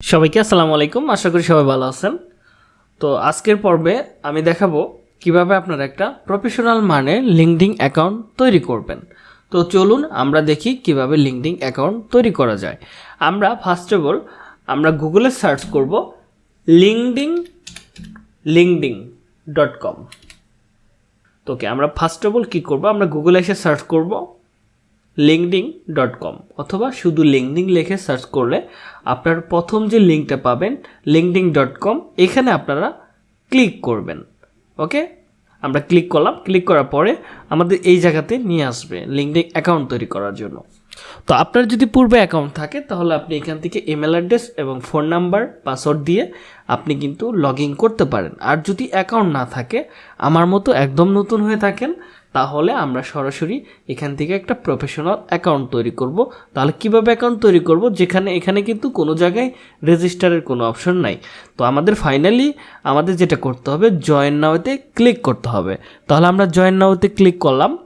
সবাইকে আসসালামু আলাইকুম। আশা করি সবাই ভালো আছেন। তো আজকের পর্বে আমি দেখাবো কীভাবে আপনারা একটা প্রফেশনাল মানে লিঙ্কডিং অ্যাকাউন্ট তৈরি করবেন। তো চলুন আমরা দেখি কীভাবে লিঙ্কডিং অ্যাকাউন্ট তৈরি করা যায়। আমরা ফার্স্ট অফ অল আমরা গুগলে সার্চ করব লিঙ্কডিং লিঙ্কডিং ডট কম তো ওকে আমরা ফার্স্ট অফ অল কী করব? আমরা গুগলে এসে সার্চ করব। লিঙ্কডিং ডট কম অথবা শুধু লিঙ্কডিং লিখে সার্চ করলে আপনার প্রথম যে লিঙ্কটা পাবেন লিঙ্কডিং ডট কম এখানে আপনারা ক্লিক করবেন ওকে আমরা ক্লিক করলাম ক্লিক করার পরে আমাদের এই জায়গাতে নিয়ে আসবে লিঙ্কডিং অ্যাকাউন্ট তৈরি করার জন্য। তো আপনার যদি পূর্বে অ্যাকাউন্ট থাকে, তাহলে আপনি এখান থেকে ইমেল অ্যাড্রেস এবং ফোন নাম্বার পাসওয়ার্ড দিয়ে আপনি কিন্তু লগ ইন করতে পারেন। আর যদি অ্যাকাউন্ট না থাকে, আমার মতো একদম নতুন হয়ে থাকেন, তাহলে আমরা সরাসরি এখান থেকে একটা প্রফেশনাল অ্যাকাউন্ট তৈরি করব। তাহলে কীভাবে অ্যাকাউন্ট তৈরি করব? যেখানে, এখানে কিন্তু কোনো জায়গায় রেজিস্টারের কোনো অপশন নাই। তো আমাদের ফাইনালি আমাদের যেটা করতে হবে জয়েন নাওতে ক্লিক করতে হবে। তাহলে আমরা জয়েন নাওতে ক্লিক করলাম।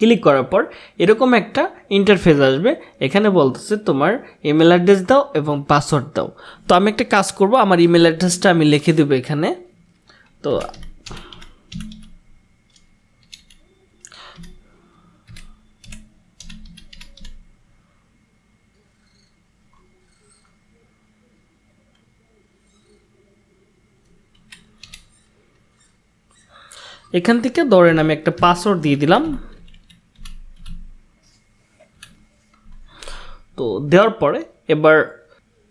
ক্লিক করার পর এরকম একটা ইন্টারফেস আসবে। এখানে বলতেছে তোমার ইমেল অ্যাড্রেস দাও এবং পাসওয়ার্ড দাও। তো আমি একটা কাজ করব, আমার ইমেল অ্যাড্রেসটা আমি লিখে দেবো এখানে। তো এখান থেকে ধরেন আমি একটা পাসওয়ার্ড দিয়ে দিলাম তো দেওয়ার পরে এবার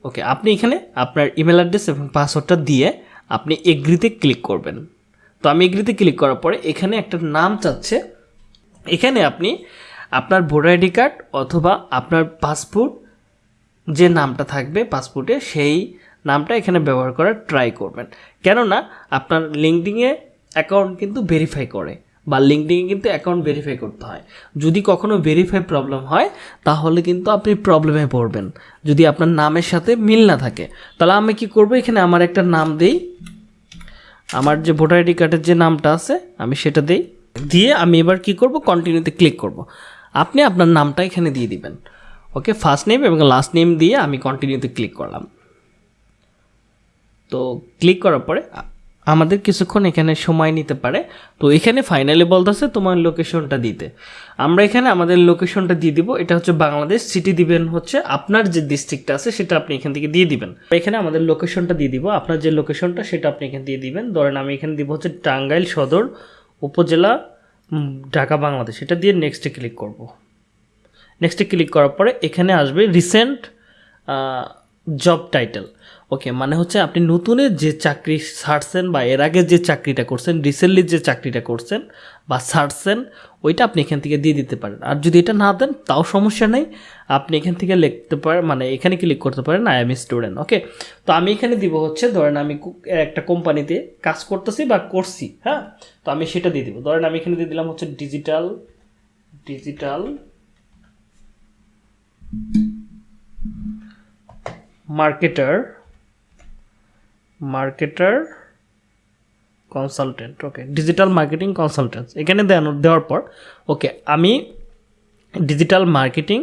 ওকে আপনি এখানে আপনার ইমেল অ্যাড্রেস এবং পাসওয়ার্ডটা দিয়ে আপনি এগ্রিতে ক্লিক করবেন। তো আমি এগ্রিতে ক্লিক করার পরে এখানে একটা নাম চাচ্ছে। এখানে আপনি আপনার ভোটার আইডি কার্ড অথবা আপনার পাসপোর্ট যে নামটা থাকবে পাসপোর্টে সেই নামটা এখানে ব্যবহার করার ট্রাই করবেন। কেননা আপনার লিঙ্কডিংয়ে অ্যাকাউন্ট কিন্তু ভেরিফাই করে। বা লিঙ্কডিংয়ে কিন্তু অ্যাকাউন্ট ভেরিফাই করতে হয়। যদি কখনো ভেরিফাই প্রবলেম হয়, তাহলে কিন্তু আপনি প্রবলেমে পড়বেন। যদি আপনার নামের সাথে মিল না থাকে, তাহলে আমি কি করব? এখানে আমার একটা নাম দেই। আমার যে ভোটার আইডি কার্ডের যে নামটা আছে, আমি সেটা দেই। দিয়ে আমি এবার কি করব? কন্টিনিউতে ক্লিক করব। আপনি আপনার নামটা এখানে দিয়ে দিবেন। ওকে ফার্স্ট নেম এবং লাস্ট নেম দিয়ে আমি কন্টিনিউতে ক্লিক করলাম। তো ক্লিক করার পরে আমাদের কিছুক্ষণ এখানে সময় নিতে পারে। তো এখানে ফাইনালি বলতেছে তোমার লোকেশনটা দিতে। আমরা এখানে আমাদের লোকেশনটা দিয়ে দিব। এটা হচ্ছে বাংলাদেশ সিটি দিবেন হচ্ছে আপনার যে ডিস্ট্রিক্টটা আছে, সেটা আপনি এখান থেকে দিয়ে দিবেন। এখানে আমাদের লোকেশনটা দিয়ে দিব। আপনার যে লোকেশনটা সেটা আপনি এখানে দিয়ে দিবেন। ধরেন আমি এখানে দিব হচ্ছে টাঙ্গাইল সদর উপজেলা ঢাকা, বাংলাদেশ। এটা দিয়ে নেক্সটে ক্লিক করব। নেক্সটে ক্লিক করার পরে এখানে আসবে রিসেন্ট জব টাইটেল ওকে মানে হচ্ছে আপনি নতুনের যে চাকরি ছাড়ছেন বা এর আগে যে চাকরিটা করছেন রিসেন্টলি যে চাকরিটা করছেন বা ছাড়ছেন, ওইটা আপনি এখান থেকে দিয়ে দিতে পারেন। আর যদি এটা না দেন, তাও সমস্যা নেই। আপনি এখান থেকে লিখতে পারেন মানে এখানে ক্লিক করতে পারেন আই এম স্টুডেন্ট ওকে তো আমি এখানে দিব হচ্ছে, ধরেন আমি একটা কোম্পানিতে কাজ করতেছি বা করছি হ্যাঁ? তো আমি সেটা দিয়ে দিব। ধরেন আমি এখানে দিয়ে দিলাম হচ্ছে digital digital marketer marketer consultant okay digital marketing consultant এখানে দেন, দেওয়ার পর ওকে আমি ডিজিটাল মার্কেটিং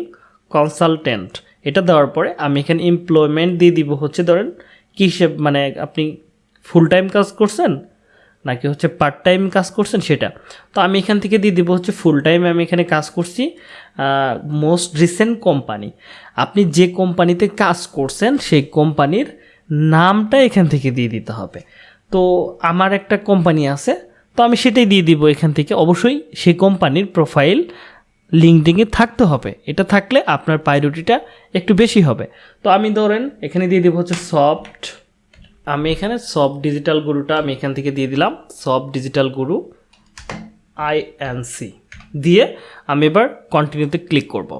কনসালটেন্ট এটা দেওয়ার পরে আমি এখানে এমপ্লয়মেন্ট দিয়ে দিব হচ্ছে ধরেন, কী মানে আপনি ফুল টাইম কাজ করছেন, নাকি হচ্ছে পার্ট টাইম কাজ করছেন সেটা, তো আমি এখান থেকে দিয়ে দিব হচ্ছে ফুল টাইম আমি এখানে কাজ করছি মোস্ট রিসেন্ট কোম্পানি আপনি যে কোম্পানিতে কাজ করছেন, সেই কোম্পানির নামটা এখান থেকে দিয়ে দিতে হবে। তো আমার একটা কোম্পানি আছে, তো আমি সেটাই দিয়ে দিব এখান থেকে। অবশ্যই সেই কোম্পানির প্রোফাইল লিঙ্কডিংয়ে থাকতে হবে। এটা থাকলে আপনার প্রায়োরিটিটা একটু বেশি হবে। তো আমি ধরেন, এখানে দিয়ে দিব হচ্ছে সফট আমি এখানে সব ডিজিটাল গুরুটা আমি এখান থেকে দিয়ে দিলাম সব ডিজিটাল গুরু আইএনসি দিয়ে আমি এবার কন্টিনিউতে ক্লিক করব।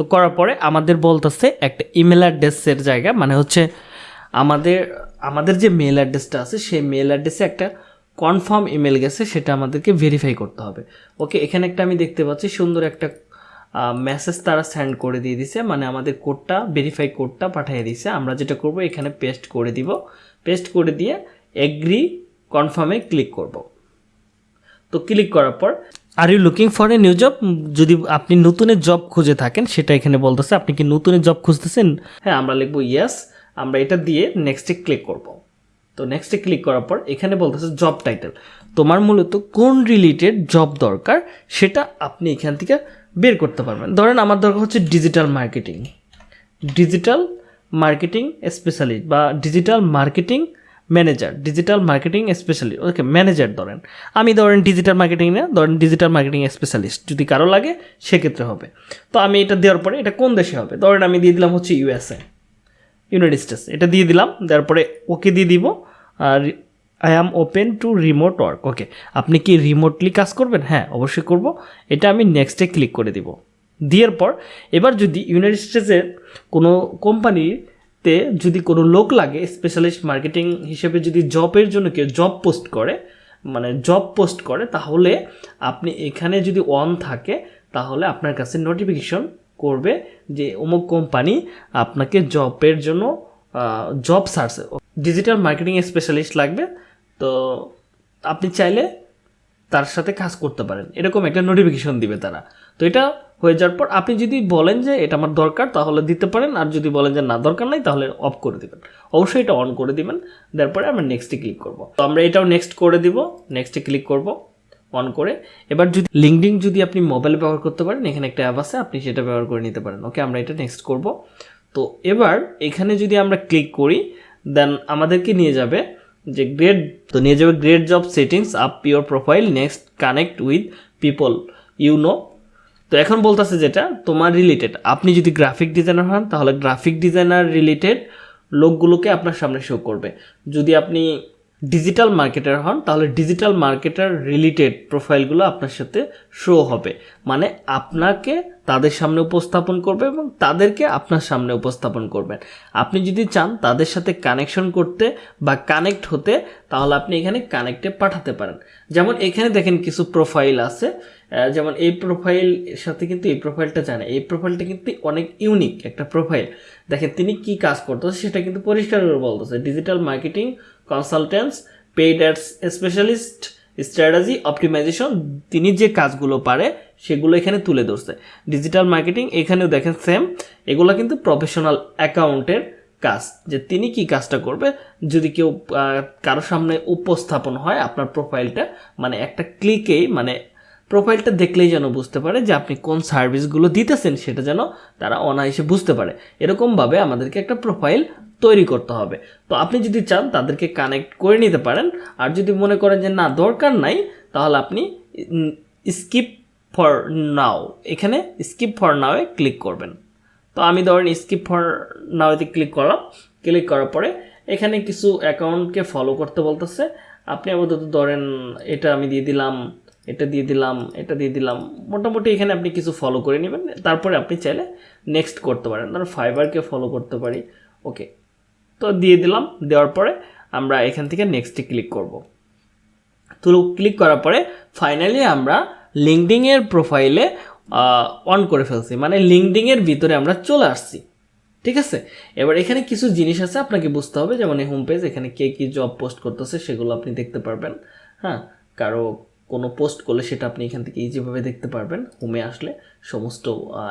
তো করার পরে আমাদের বলতেছে একটা ইমেল অ্যাড্রেসের জায়গা মানে হচ্ছে আমাদের আমাদের যে মেল অ্যাড্রেসটা আছে, সেই মেল অ্যাড্রেসে একটা কনফার্ম ইমেল গেছে, সেটা আমাদেরকে ভেরিফাই করতে হবে। ওকে এখানে একটা আমি দেখতে পাচ্ছি, সুন্দর একটা মেসেজ তারা সেন্ড করে দিয়ে দিছে মানে আমাদের কোডটা ভেরিফাই কোডটা পাঠিয়ে দিছে। আমরা যেটা করব, এখানে পেস্ট করে দিব। পেস্ট করে দিয়ে এগ্রি কনফার্মে ক্লিক করব। তো ক্লিক করার পর are you looking for a new job যদি আপনি নতুনের জব খুঁজে থাকেন, সেটা এখানে বলতেছে, আপনি কি নতুনের জব খুঁজতেছেন? হ্যাঁ আমরা লিখব ইয়েস আমরা এটা দিয়ে নেক্সটে ক্লিক করব। তো নেক্সটে ক্লিক করার পর এখানে বলতেছে জব টাইটেল তোমার মূলত কোন রিলেটেড জব দরকার, সেটা আপনি এখান থেকে বের করতে পারবেন। ধরেন আমার দরকার হচ্ছে digital marketing digital marketing specialist বা digital marketing manager digital marketing specialist okay manager ধরেন। আমি ধরেন ডিজিটাল মার্কেটিং না, ধরেন ডিজিটাল মার্কেটিং স্পেশালিস্ট যদি কারও লাগে, সেক্ষেত্রে হবে। তো আমি এটা দেওয়ার পরে এটা কোন দেশে হবে? ধরেন আমি দিয়ে দিলাম হচ্ছে ইউএসএ ইউনাইটেড স্টেটস এটা দিয়ে দিলাম, দেওয়ার পরে ওকে দিয়ে দিব। আর I am open to remote work okay আপনি কি রিমোটলি কাজ করবেন? হ্যাঁ অবশ্যই করব। এটা আমি নেক্সটে ক্লিক করে দিব। দেওয়ার পর, এবার যদি ইউনাইটেড স্টেটসের কোনো কোম্পানিতে যদি কোনো লোক লাগে স্পেশালিস্ট মার্কেটিং হিসেবে যদি জবের জন্য কেউ জব পোস্ট করে মানে জব পোস্ট করে, তাহলে আপনি এখানে যদি অন থাকে, তাহলে আপনার কাছে নোটিফিকেশন করবে যে অমুক কোম্পানি আপনাকে জবের জন্য job search digital marketing specialist লাগবে। তো আপনি চাইলে তার সাথে কাজ করতে পারেন। এরকম একটা নোটিফিকেশন দিবে তারা। তো এটা হয়ে যাওয়ার পর আপনি যদি বলেন যে এটা আমার দরকার, তাহলে দিতে পারেন। আর যদি বলেন যে না, দরকার নাই, তাহলে অফ করে দিবেন। অবশ্যই এটা অন করে দিবেন। তারপরে আমরা নেক্সটে ক্লিক করব। তো আমরা এটাও নেক্সট করে দিব। নেক্সটে ক্লিক করব অন করে। এবার যদি লিঙ্কডিং যদি আপনি মোবাইলে ব্যবহার করতে পারেন, এখানে একটা অ্যাপ আছে, আপনি সেটা ব্যবহার করে নিতে পারেন। ওকে আমরা এটা নেক্সট করব। তো এবার এখানে যদি আমরা ক্লিক করি দেন আমাদেরকে নিয়ে যাবে যে গ্রেড তো নিয়ে যাবে great job settings up your profile next connect with people you know তো এখন বলতেছে যেটা, তোমার রিলেটেড আপনি যদি গ্রাফিক ডিজাইনার হন, তাহলে গ্রাফিক ডিজাইনার রিলেটেড লোকগুলোকে আপনার সামনে শো করবে। যদি আপনি ডিজিটাল মার্কেটার হন, তাহলে ডিজিটাল মার্কেটার রিলেটেড প্রোফাইলগুলো আপনার সাথে শো হবে। মানে আপনাকে তাদের সামনে উপস্থাপন করবে এবং তাদেরকে আপনার সামনে উপস্থাপন করবেন। আপনি যদি চান তাদের সাথে কানেকশন করতে বা কানেক্ট হতে, তাহলে আপনি এখানে কানেক্টে পাঠাতে পারেন। যেমন এখানে দেখেন কিছু প্রোফাইল আছে। যেমন এই প্রোফাইল সাথে কিন্তু এই প্রোফাইলটা জানে এই প্রোফাইলটা কিন্তু অনেক ইউনিক একটা প্রোফাইল দেখেন তিনি কি কাজ করতেছে, সেটা কিন্তু পরিষ্কার করে বলতেছে। Digital marketing consultants paid ads specialist strategy optimization তিনি যে কাজগুলো পারে, সেগুলো এখানে তুলে ধরছে। ডিজিটাল মার্কেটিং এখানেও দেখেন সেম এগুলো কিন্তু প্রফেশনাল অ্যাকাউন্টের কাজ, যে তিনি কি কাজটা করবে, যদি কেউ কারও সামনে উপস্থাপন হয়, আপনার প্রোফাইলটা মানে একটা ক্লিকেই মানে প্রোফাইলটা দেখলেই যেন বুঝতে পারে যে আপনি কোন সার্ভিসগুলো দিতেছেন, সেটা যেন তারা অনায়াসে বুঝতে পারে। এরকমভাবে আমাদেরকে একটা প্রোফাইল তৈরি করতে হবে। তো আপনি যদি চান তাদেরকে কানেক্ট করে নিতে পারেন। আর যদি মনে করেন যে না, দরকার নাই, তাহলে আপনি স্কিপ ফর নাও, এখানে স্কিপ ফর নাওয়ে ক্লিক করবেন। তো আমি ধরেন স্কিপ ফর নাওতে ক্লিক করলাম। ক্লিক করার পরে এখানে কিছু অ্যাকাউন্টকে ফলো করতে বলতেছে। আপনি আপাতত ধরেন এটা আমি দিয়ে দিলাম এটা দিয়ে দিলাম, এটা দিয়ে দিলাম। মোটামুটি এখানে আপনি কিছু ফলো করে নেবেন। তারপরে আপনি চাইলে নেক্সট করতে পারেন। ধরুন ফাইবারকে ফলো করতে পারি। ওকে তো দিয়ে দিলাম, দেওয়ার পরে আমরা এখান থেকে নেক্সটে ক্লিক করব। তো ক্লিক করার পরে ফাইনালি আমরা লিঙ্কডিংয়ের প্রোফাইলে অন করে ফেলছি। মানে লিঙ্কডিংয়ের ভিতরে আমরা চলে আসছি। ঠিক আছে? এবার এখানে কিছু জিনিস আছে, আপনাকে বুঝতে হবে। যেমন এই হোম পেজ এখানে কে কী জব পোস্ট করতেছে, সেগুলো আপনি দেখতে পারবেন। হ্যাঁ? কারও কোনো পোস্ট করলে সেটা আপনি এখান থেকে ইজিভাবে দেখতে পারবেন। হোমে আসলে সমস্ত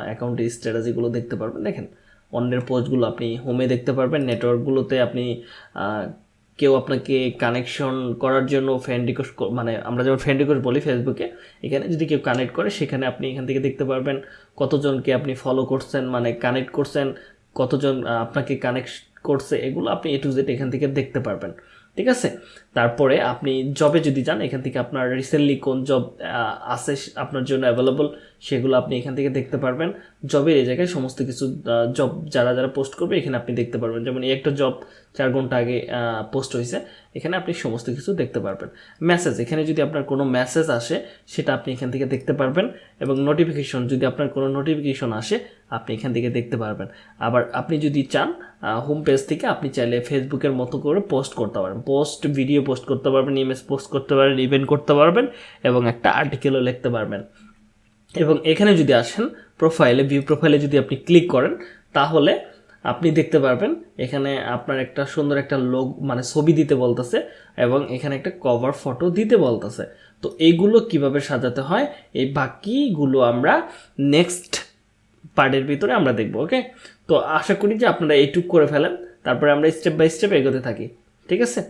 অ্যাকাউন্টের স্ট্র্যাটাজিগুলো দেখতে পারবেন। দেখেন, অন্যের পোস্টগুলো আপনি হোমে দেখতে পারবেন। নেটওয়ার্কগুলোতে আপনি কেউ আপনাকে কানেকশন করার জন্য ফ্রেন্ড রিকোয়েস্ট মানে আমরা যেমন ফ্রেন্ড রিকোয়েস্ট বলি ফেসবুকে এখানে যদি কেউ কানেক্ট করে, সেখানে আপনি এখান থেকে দেখতে পারবেন কতজনকে আপনি ফলো করছেন মানে কানেক্ট করছেন, কতজন আপনাকে কানেক্ট করছে, এগুলো আপনি এ টু জেড এখান থেকে দেখতে পারবেন। ঠিক আছে? তারপরে আপনি জবে যদি যান, এখান থেকে আপনার রিসেন্টলি কোন জব আছে আপনার জন্য অ্যাভেলেবল সেগুলো আপনি এখান থেকে দেখতে পারবেন। জবের এই জায়গায় সমস্ত কিছু জব যারা যারা পোস্ট করবে, এখানে আপনি দেখতে পারবেন। যেমন এই একটা জব চার ঘণ্টা আগে পোস্ট হয়েছে, এখানে আপনি সমস্ত কিছু দেখতে পারবেন। মেসেজ এখানে যদি আপনার কোনো মেসেজ আসে, সেটা আপনি এখান থেকে দেখতে পারবেন এবং নোটিফিকেশন যদি আপনার কোনো নোটিফিকেশন আসে, আপনি এখান থেকে দেখতে পারবেন। আবার আপনি যদি চান হোম পেজ থেকে আপনি চাইলে ফেসবুকের মতো করে পোস্ট করতে পারেন। পোস্ট ভিডিও পোস্ট করতে পারবেন ইমেজ পোস্ট করতে পারেন ইভেন্ট করতে পারবেন এবং একটা আর্টিকেলও লিখতে পারবেন। এবং এখানে যদি আসেন প্রোফাইলে ভিউ প্রোফাইলে যদি আপনি ক্লিক করেন, তাহলে আপনি দেখতে পারবেন এখানে আপনার একটা সুন্দর একটা লোক মানে ছবি দিতে বলতেছে এবং এখানে একটা কভার ফটো দিতে বলতেছে। তো এইগুলো কীভাবে সাজাতে হয়? এই বাকিগুলো আমরা নেক্সট পার্টের ভিতরে আমরা দেখব ওকে তো আশা করি যে আপনারা এইটুক করে ফেলেন, তারপরে আমরা স্টেপ বাই স্টেপ এগোতে থাকি, ঠিক আছে?